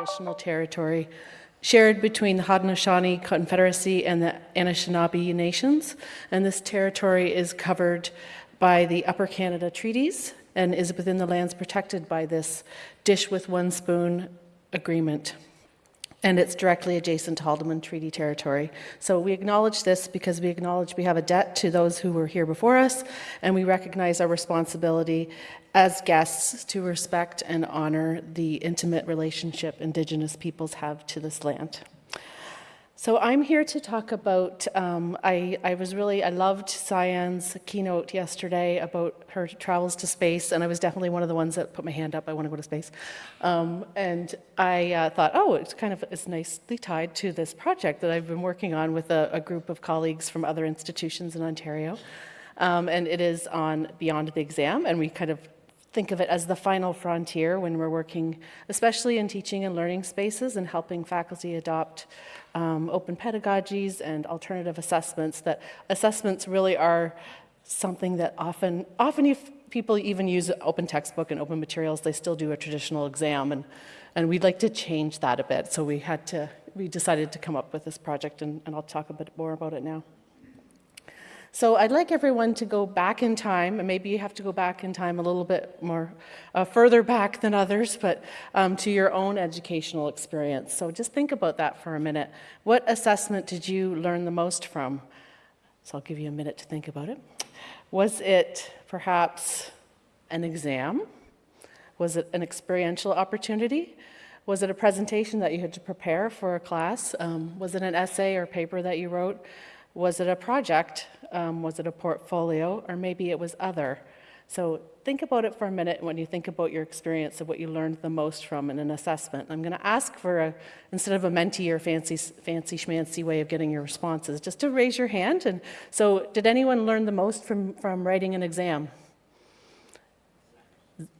traditional territory shared between the Haudenosaunee Confederacy and the Anishinaabe Nations. And this territory is covered by the Upper Canada Treaties and is within the lands protected by this dish with one spoon agreement and it's directly adjacent to Haldimand Treaty territory. So we acknowledge this because we acknowledge we have a debt to those who were here before us, and we recognize our responsibility as guests to respect and honor the intimate relationship Indigenous peoples have to this land. So I'm here to talk about, um, I, I was really, I loved Cyan's keynote yesterday about her travels to space, and I was definitely one of the ones that put my hand up, I want to go to space. Um, and I uh, thought, oh, it's kind of, it's nicely tied to this project that I've been working on with a, a group of colleagues from other institutions in Ontario. Um, and it is on Beyond the Exam, and we kind of think of it as the final frontier when we're working, especially in teaching and learning spaces and helping faculty adopt um, open pedagogies and alternative assessments, that assessments really are something that often, often if people even use open textbook and open materials, they still do a traditional exam. And, and we'd like to change that a bit. So we had to, we decided to come up with this project and, and I'll talk a bit more about it now. So I'd like everyone to go back in time, and maybe you have to go back in time a little bit more uh, further back than others, but um, to your own educational experience. So just think about that for a minute. What assessment did you learn the most from? So I'll give you a minute to think about it. Was it perhaps an exam? Was it an experiential opportunity? Was it a presentation that you had to prepare for a class? Um, was it an essay or paper that you wrote? Was it a project? Um, was it a portfolio? Or maybe it was other. So think about it for a minute when you think about your experience of what you learned the most from in an assessment. I'm going to ask for a, instead of a Menti or fancy, fancy schmancy way of getting your responses, just to raise your hand. And so did anyone learn the most from, from writing an exam?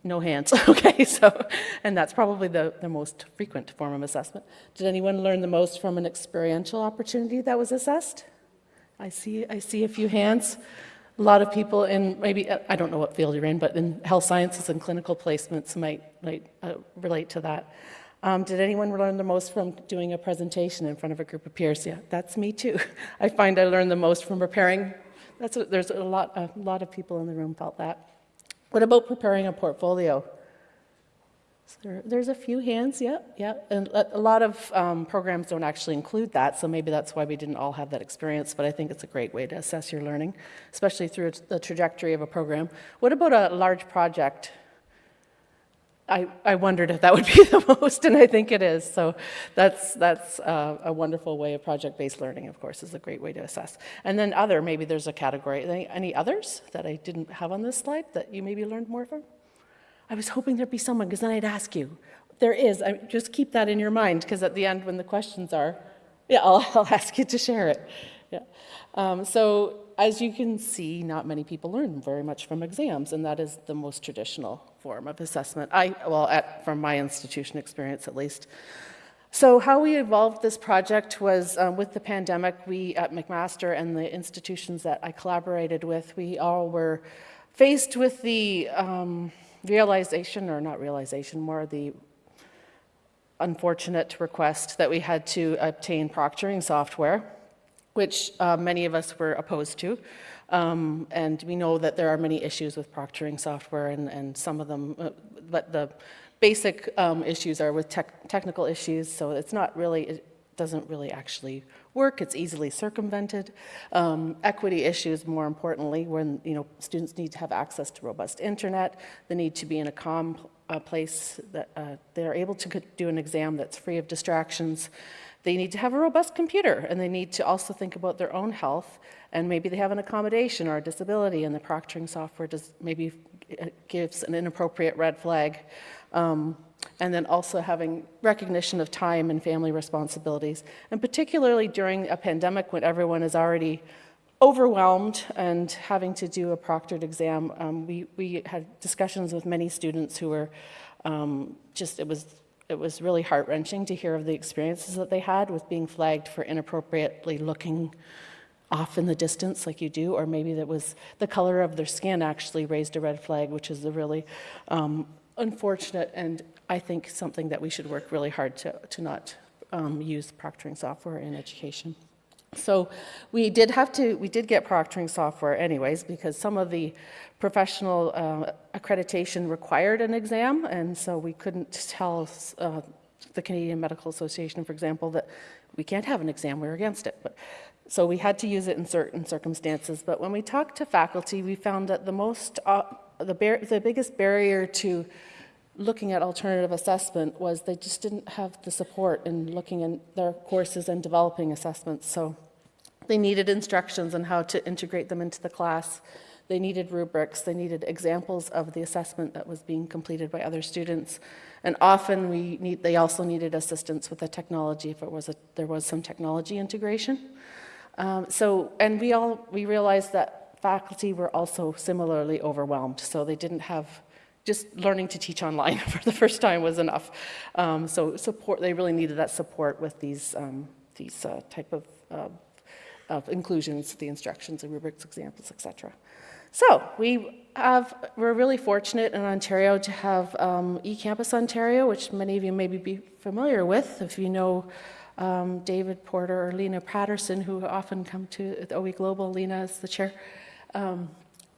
No hands, okay, so, and that's probably the, the most frequent form of assessment. Did anyone learn the most from an experiential opportunity that was assessed? I see, I see a few hands. A lot of people in maybe, I don't know what field you're in, but in health sciences and clinical placements might, might uh, relate to that. Um, did anyone learn the most from doing a presentation in front of a group of peers? Yeah, that's me too. I find I learn the most from preparing. That's a, there's a lot, a lot of people in the room felt that. What about preparing a portfolio? There, there's a few hands, yeah, yeah. And a lot of um, programs don't actually include that, so maybe that's why we didn't all have that experience, but I think it's a great way to assess your learning, especially through the trajectory of a program. What about a large project? I, I wondered if that would be the most, and I think it is. So that's, that's uh, a wonderful way of project-based learning, of course, is a great way to assess. And then other, maybe there's a category. Any, any others that I didn't have on this slide that you maybe learned more from? I was hoping there'd be someone, because then I'd ask you. There is. I, just keep that in your mind, because at the end, when the questions are, yeah, I'll, I'll ask you to share it. Yeah. Um, so as you can see, not many people learn very much from exams, and that is the most traditional form of assessment. I, well, at, from my institution experience at least. So how we evolved this project was um, with the pandemic, we at McMaster and the institutions that I collaborated with, we all were faced with the um, realization, or not realization, more the unfortunate request that we had to obtain proctoring software, which uh, many of us were opposed to. Um, and we know that there are many issues with proctoring software and, and some of them, uh, but the basic um, issues are with tech technical issues, so it's not really, doesn't really actually work, it's easily circumvented. Um, equity issues, more importantly, when you know students need to have access to robust internet, they need to be in a calm uh, place that uh, they're able to do an exam that's free of distractions. They need to have a robust computer, and they need to also think about their own health, and maybe they have an accommodation or a disability, and the proctoring software does maybe uh, gives an inappropriate red flag. Um, and then also having recognition of time and family responsibilities. And particularly during a pandemic when everyone is already overwhelmed and having to do a proctored exam, um, we, we had discussions with many students who were um, just, it was, it was really heart-wrenching to hear of the experiences that they had with being flagged for inappropriately looking off in the distance like you do, or maybe that was the color of their skin actually raised a red flag, which is a really um, unfortunate and I think something that we should work really hard to, to not um, use proctoring software in education. So we did have to, we did get proctoring software anyways because some of the professional uh, accreditation required an exam and so we couldn't tell uh, the Canadian Medical Association, for example, that we can't have an exam, we're against it. But, so we had to use it in certain circumstances. But when we talked to faculty, we found that the most, uh, the, the biggest barrier to looking at alternative assessment was they just didn't have the support in looking in their courses and developing assessments. So they needed instructions on how to integrate them into the class. They needed rubrics. They needed examples of the assessment that was being completed by other students. And often we need, they also needed assistance with the technology if it was a, there was some technology integration. Um, so, and we all, we realized that faculty were also similarly overwhelmed. So they didn't have just learning to teach online for the first time was enough. Um, so support, they really needed that support with these, um, these uh, type of, uh, of inclusions, the instructions, the rubrics, examples, etc. So we have, we're really fortunate in Ontario to have um, eCampus Ontario, which many of you may be familiar with if you know um, David Porter or Lena Patterson, who often come to OE Global. Lena is the chair. Um,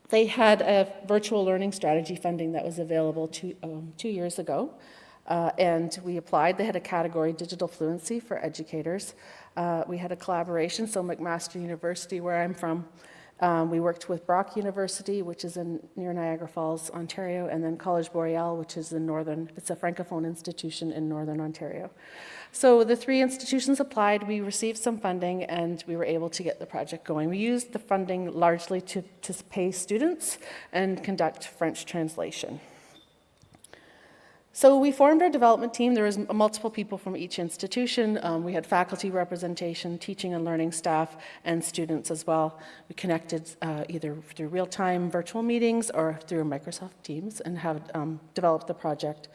they had a virtual learning strategy funding that was available two, um, two years ago. Uh, and we applied. They had a category, digital fluency for educators. Uh, we had a collaboration, so McMaster University, where I'm from, um, we worked with Brock University, which is in near Niagara Falls, Ontario, and then College Boreal, which is in northern, it's a francophone institution in northern Ontario. So the three institutions applied, we received some funding, and we were able to get the project going. We used the funding largely to, to pay students and conduct French translation. So we formed our development team. There was multiple people from each institution. Um, we had faculty representation, teaching and learning staff, and students as well. We connected uh, either through real-time virtual meetings or through Microsoft Teams and have um, developed the project.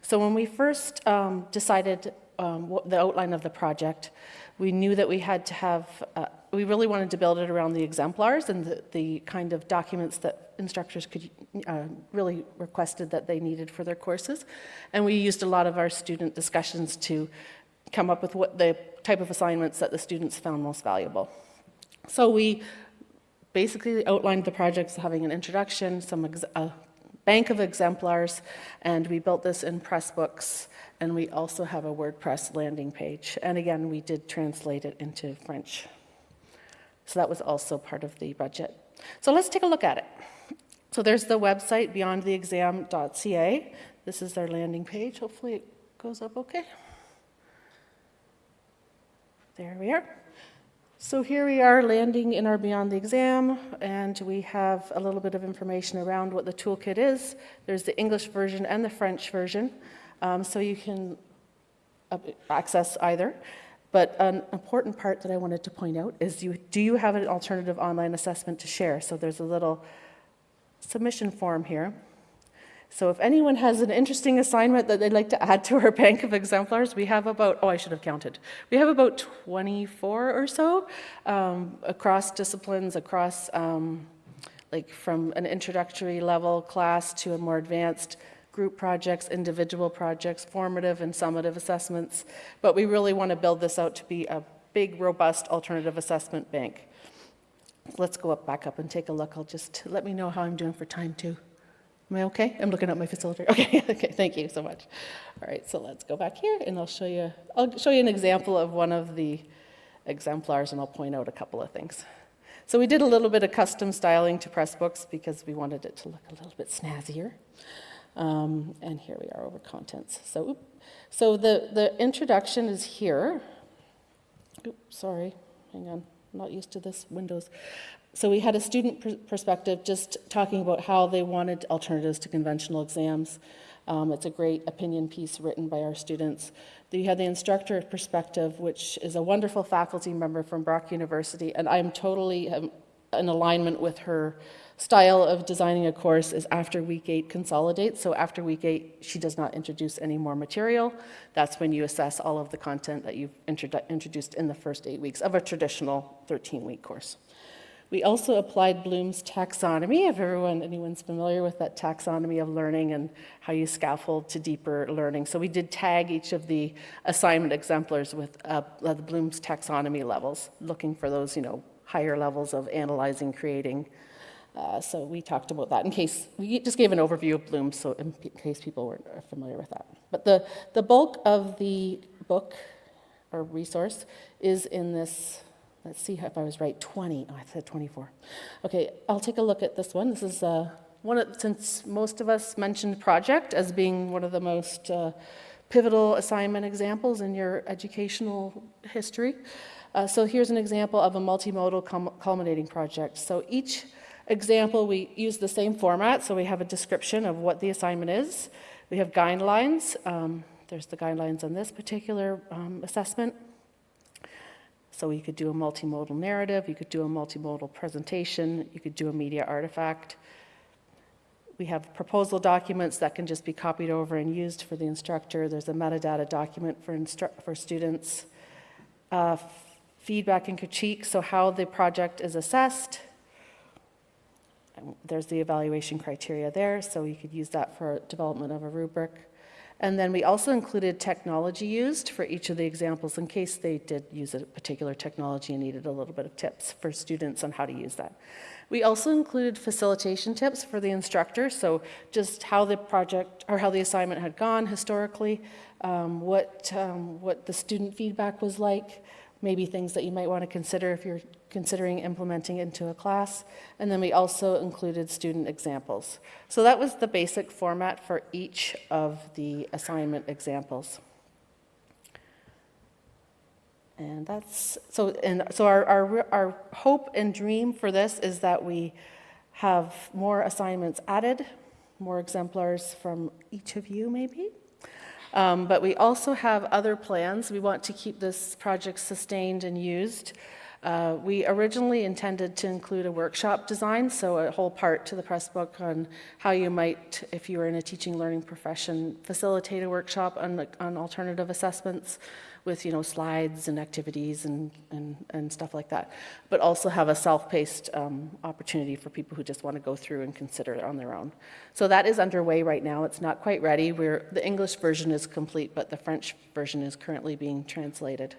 So when we first um, decided um, the outline of the project, we knew that we had to have, uh, we really wanted to build it around the exemplars and the, the kind of documents that instructors could uh, really requested that they needed for their courses. And we used a lot of our student discussions to come up with what the type of assignments that the students found most valuable. So we basically outlined the projects having an introduction, some a bank of exemplars, and we built this in Pressbooks and we also have a WordPress landing page. And again, we did translate it into French. So that was also part of the budget. So let's take a look at it. So there's the website, beyondtheexam.ca. This is their landing page. Hopefully it goes up okay. There we are. So here we are landing in our Beyond the Exam, and we have a little bit of information around what the toolkit is. There's the English version and the French version. Um, so you can uh, access either. But an important part that I wanted to point out is you, do you have an alternative online assessment to share? So there's a little submission form here. So if anyone has an interesting assignment that they'd like to add to our bank of exemplars, we have about, oh, I should have counted. We have about 24 or so um, across disciplines, across um, like from an introductory level class to a more advanced group projects, individual projects, formative and summative assessments, but we really want to build this out to be a big, robust alternative assessment bank. Let's go up, back up and take a look. I'll just, let me know how I'm doing for time too. Am I okay? I'm looking at my facilitator. Okay, okay, thank you so much. All right, so let's go back here and I'll show you, I'll show you an example of one of the exemplars and I'll point out a couple of things. So we did a little bit of custom styling to Pressbooks because we wanted it to look a little bit snazzier. Um, and here we are over contents. So, so the, the introduction is here. Oops, sorry, hang on, I'm not used to this Windows. So we had a student pr perspective just talking about how they wanted alternatives to conventional exams. Um, it's a great opinion piece written by our students. You had the instructor perspective, which is a wonderful faculty member from Brock University, and I'm totally um, in alignment with her style of designing a course is after week eight consolidate. So after week eight, she does not introduce any more material. That's when you assess all of the content that you've introduced in the first eight weeks of a traditional 13-week course. We also applied Bloom's taxonomy, if everyone, anyone's familiar with that taxonomy of learning and how you scaffold to deeper learning. So we did tag each of the assignment exemplars with uh, the Bloom's taxonomy levels, looking for those, you know, higher levels of analyzing, creating. Uh, so we talked about that in case, we just gave an overview of Bloom, so in case people weren't familiar with that. But the, the bulk of the book or resource is in this, let's see if I was right, 20, oh, I said 24. Okay, I'll take a look at this one. This is uh, one of, since most of us mentioned project as being one of the most uh, pivotal assignment examples in your educational history. Uh, so here's an example of a multimodal cul- culminating project. So each example, we use the same format. So we have a description of what the assignment is. We have guidelines. Um, there's the guidelines on this particular um, assessment. So you could do a multimodal narrative, you could do a multimodal presentation, you could do a media artifact. We have proposal documents that can just be copied over and used for the instructor. There's a metadata document for, for students. Uh, feedback and critique, so how the project is assessed. There's the evaluation criteria there, so you could use that for development of a rubric. And then we also included technology used for each of the examples in case they did use a particular technology and needed a little bit of tips for students on how to use that. We also included facilitation tips for the instructor, so just how the project or how the assignment had gone historically, um, what, um, what the student feedback was like, maybe things that you might want to consider if you're considering implementing into a class. And then we also included student examples. So that was the basic format for each of the assignment examples. And that's, so, and so our, our, our hope and dream for this is that we have more assignments added, more exemplars from each of you maybe. Um, But we also have other plans. We want to keep this project sustained and used. Uh, We originally intended to include a workshop design, so a whole part to the press book on how you might, if you were in a teaching learning profession, facilitate a workshop on, on alternative assessments with, you know, slides and activities and, and, and stuff like that. But also have a self-paced um, opportunity for people who just want to go through and consider it on their own. So that is underway right now. It's not quite ready. We're, the English version is complete, but the French version is currently being translated.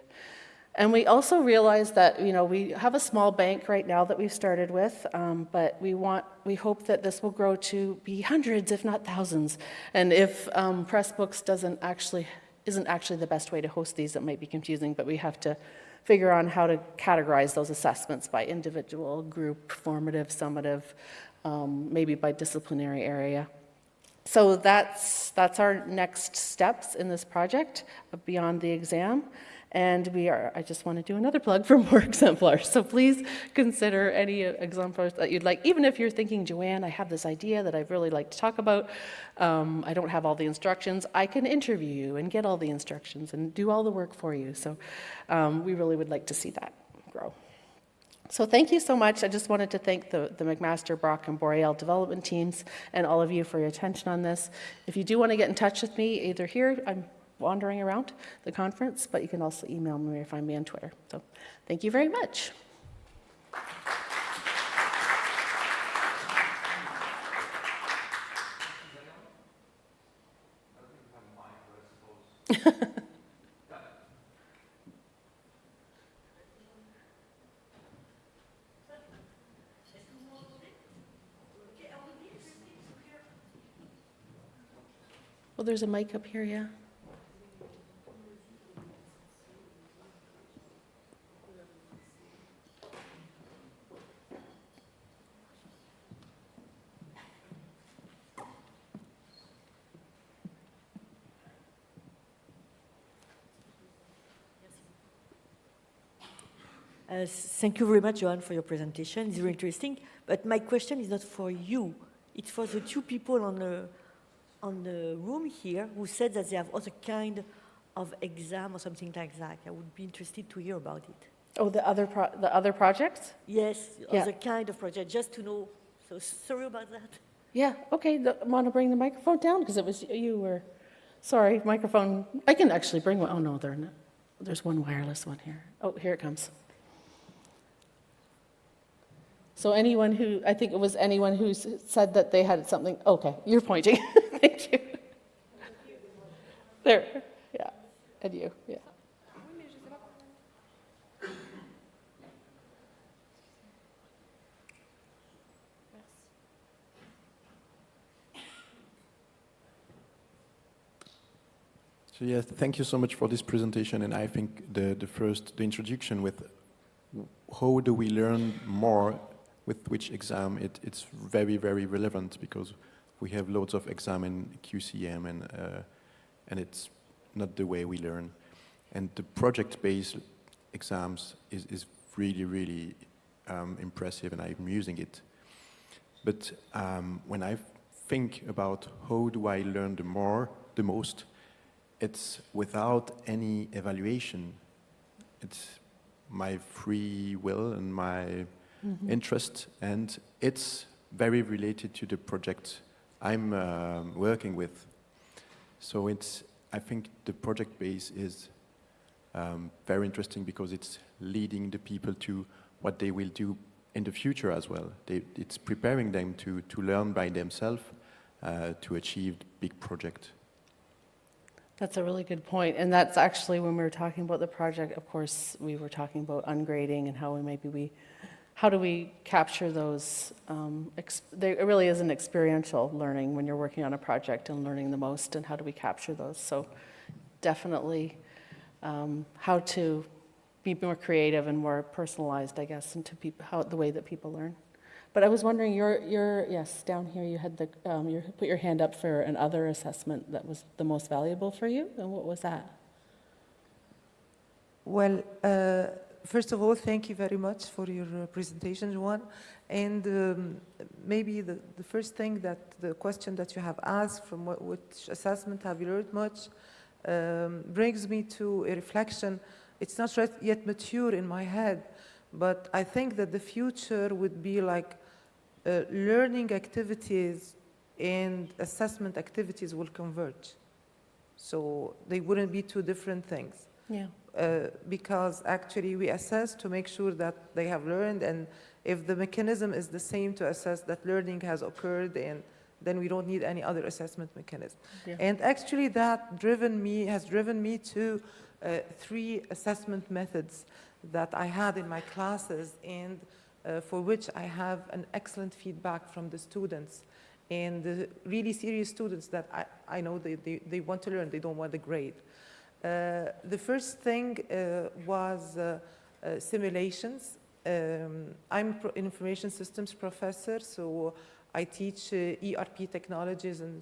And we also realize that, you know, we have a small bank right now that we've started with, um, but we want, we hope that this will grow to be hundreds, if not thousands. And if um, Pressbooks doesn't actually, isn't actually the best way to host these, it might be confusing, but we have to figure on how to categorize those assessments by individual, group, formative, summative, um, maybe by disciplinary area. So that's, that's our next steps in this project beyond the exam. And we are, I just want to do another plug for more exemplars. So please consider any exemplars that you'd like, even if you're thinking, Joanne, I have this idea that I'd really like to talk about. Um, I don't have all the instructions. I can interview you and get all the instructions and do all the work for you. So um, we really would like to see that grow. So thank you so much. I just wanted to thank the, the McMaster, Brock, and Boreal development teams and all of you for your attention on this. If you do want to get in touch with me, either here, I'm wandering around the conference, but you can also email me or find me on Twitter. So thank you very much. Well, there's a mic up here, yeah. Uh, Thank you very much, Johan, for your presentation. It's very interesting. But my question is not for you. It's for the two people on the, on the room here who said that they have other kind of exam or something like that. I would be interested to hear about it. Oh, the other, pro- the other projects? Yes, Yeah. other kind of project, just to know. So sorry about that. Yeah, okay, want to bring the microphone down, because it was, you were, sorry, microphone, I can actually bring one. Oh, no, there, not. there's one wireless one here. Oh, here it comes. So anyone who, I think it was anyone who said that they had something, okay, you're pointing. Thank you. There, yeah, and you, yeah. So yes, thank you so much for this presentation. And I think the, the first, the introduction with how do we learn more with which exam, it, it's very, very relevant because we have loads of exam in QCM and, uh, and it's not the way we learn. And the project-based exams is, is really, really um, impressive and I'm using it. But um, when I think about how do I learn the more, the most, it's without any evaluation. It's my free will and my interest, and it's very related to the project I'm um, working with. So it's, I think the project base is um, very interesting because it's leading the people to what they will do in the future as well. They, it's preparing them to, to learn by themselves uh, to achieve big project. That's a really good point. point, and that's actually when we were talking about the project, of course, we were talking about ungrading and how we maybe we, how do we capture those, um, it really is an experiential learning when you're working on a project and learning the most, and how do we capture those? So definitely, um, how to be more creative and more personalized, I guess, into how, the way that people learn. But I was wondering, you're, you're, yes, down here, you had the, um, you put your hand up for an other assessment that was the most valuable for you, and what was that? Well, uh, first of all, thank you very much for your uh, presentation, Juan. And um, maybe the, the first thing that the question that you have asked from what, which assessment have you learned much um, brings me to a reflection. It's not yet- mature in my head, but I think that the future would be like uh, learning activities and assessment activities will converge. So they wouldn't be two different things Yeah. Uh, because actually we assess to make sure that they have learned and if the mechanism is the same to assess that learning has occurred and then we don't need any other assessment mechanism. Yeah. And actually that driven me, has driven me to uh, three assessment methods that I had in my classes and uh, for which I have an excellent feedback from the students. And the really serious students that I, I know they, they, they want to learn, they don't want the grade. Uh, the first thing uh, was uh, simulations. Um, I'm information systems professor, so I teach ERP technologies and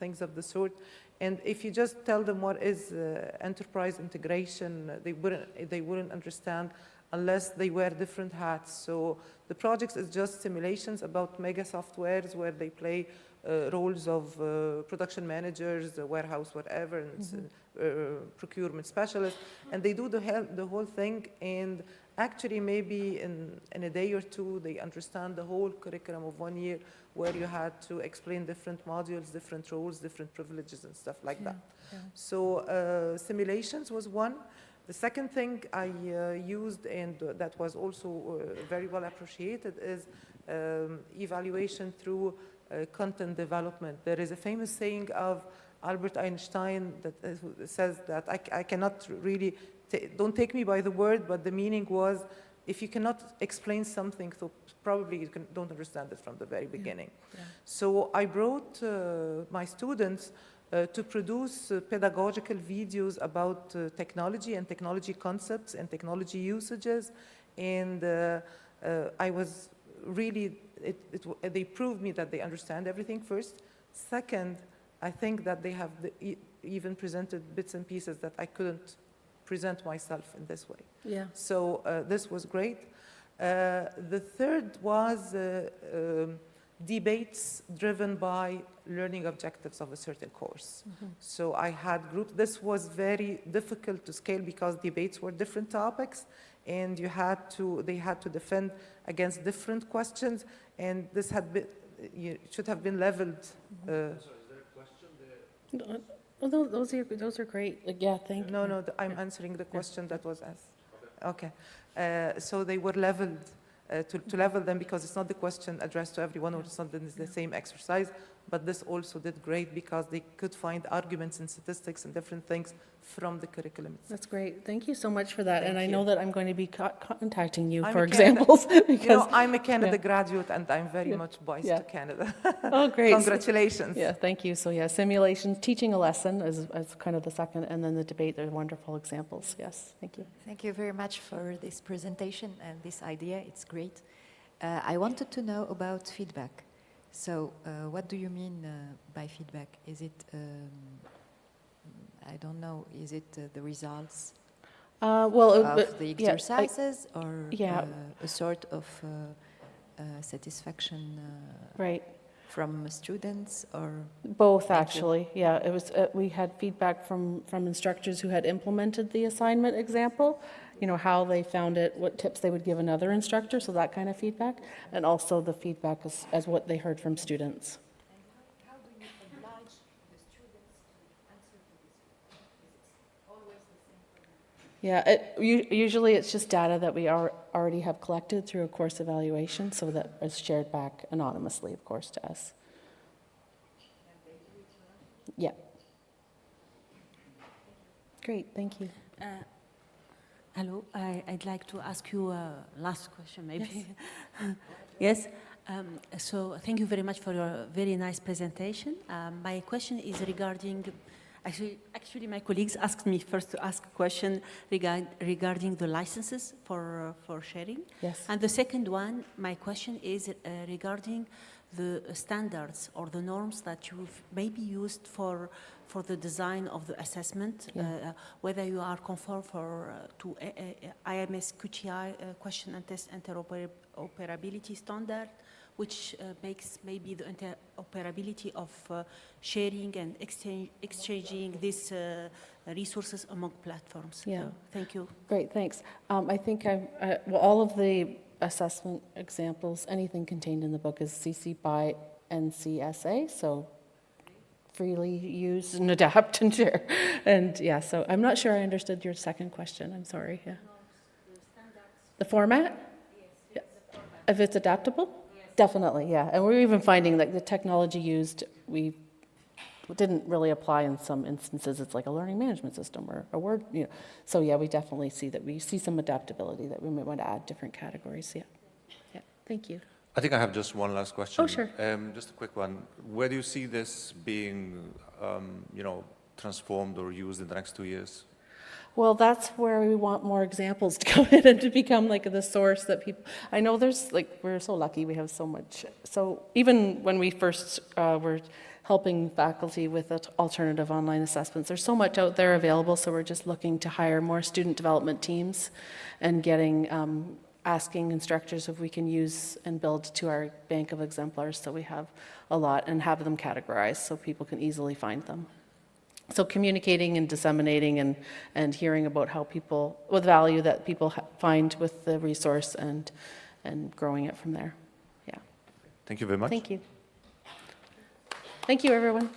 things of the sort. And if you just tell them what is enterprise integration, they wouldn't, they wouldn't understand unless they wear different hats. So the project is just simulations about mega softwares where they play roles of uh, production managers, uh, warehouse, whatever, and s- uh, procurement specialists, and they do the, the whole thing, and actually maybe in, in a day or two, they understand the whole curriculum of one year, where you had to explain different modules, different roles, different privileges, and stuff like that. yeah. So uh, simulations was one. The second thing I uh, used and uh, that was also uh, very well appreciated is um, evaluation through uh, content development. There is a famous saying of Albert Einstein that uh, says that I, I cannot really, don't take me by the word, but the meaning was if you cannot explain something, so probably you can, don't understand it from the very beginning. yeah. So I brought uh, my students uh, to produce uh, pedagogical videos about uh, technology and technology concepts and technology usages. And uh, uh, I was really, it, it, they proved me that they understand everything first. Second, I think that they have the, e- even presented bits and pieces that I couldn't present myself in this way. Yeah. So uh, this was great. Uh, the third was uh, um, debates driven by learning objectives of a certain course. So I had groups. This was very difficult to scale because debates were different topics, and you had to. They had to defend against different questions, and this had been. You should have been leveled. Uh, No, Oh, tho- those are, those are great, Like, yeah, thank you. No, no, I'm answering the question that was asked. Okay. Uh, So they were leveled uh, to, to level them because it's not the question addressed to everyone or it's not the, the same exercise. But this also did great because they could find arguments and statistics and different things from the curriculum. itself. That's great. Thank you so much for that. And Thank I know that I'm going to be co- contacting you I'm for a Canada- examples You know, because, I'm a Canada yeah. graduate and I'm very Yeah. much biased Yeah. to Canada. oh, great. Congratulations. Yeah, thank you. So yeah, simulations, teaching a lesson is, is kind of the second, and then the debate, they're wonderful examples. Yes, thank you. Thank you very much for this presentation and this idea. It's great. Uh, I wanted to know about feedback. So, uh, what do you mean uh, by feedback? Is it, um, I don't know, is it uh, the results Uh, well, of the yeah, I- exercises or yeah. uh, a sort of uh, uh, satisfaction uh, right. from students or? Both, Thank you. actually. Yeah, it was, uh, we had feedback from, from instructors who had implemented the assignment example, you know, how they found it, what tips they would give another instructor, so that kind of feedback, and also the feedback as, as what they heard from students. Yeah, it, usually it's just data that we are, already have collected through a course evaluation, so that is shared back anonymously, of course, to us. Yeah. Great, thank you. Uh, Hello, I- I'd like to ask you a last question, maybe. Yes? Um, So thank you very much for your very nice presentation. Um, My question is regarding, actually, actually, my colleagues asked me first to ask a question regard- regarding the licenses for uh, for sharing. Yes. And the second one, my question is uh, regarding the standards or the norms that you've maybe used for, for the design of the assessment, Yeah. uh, whether you are conform for, uh, to a, a, IMS QTI uh, question and test interoperability standard, which uh, makes maybe the interoperability of uh, sharing and exchange, exchanging these uh, resources among platforms. Yeah. Thank you. Great, thanks. Um, I think I, I- well, all of the assessment examples, anything contained in the book is CC by NCSA, so freely use and adapt and share. And yeah, so I'm not sure I understood your second question, I'm sorry, yeah. The format? Yeah. If it's adaptable? Definitely, yeah. And we're even finding that the technology used, we didn't really apply in some instances. It's like a learning management system or a word, you know. So yeah, we definitely see that we see some adaptability that we might want to add different categories. Yeah, yeah. Thank you. I think I have just one last question. Oh, sure. Um, just a quick one. Where do you see this being, um, you know, transformed or used in the next two years? Well, that's where we want more examples to come in and to become like the source that people. I know there's like we're so lucky we have so much. So even when we first uh, were helping faculty with alternative online assessments, there's so much out there available. So we're just looking to hire more student development teams, and getting um, asking instructors if we can use and build to our bank of exemplars. So we have a lot and have them categorized so people can easily find them. So communicating and disseminating and, and hearing about how people, with value that people find with the resource and, and growing it from there. Yeah, Thank you very much. thank you. Thank you, everyone.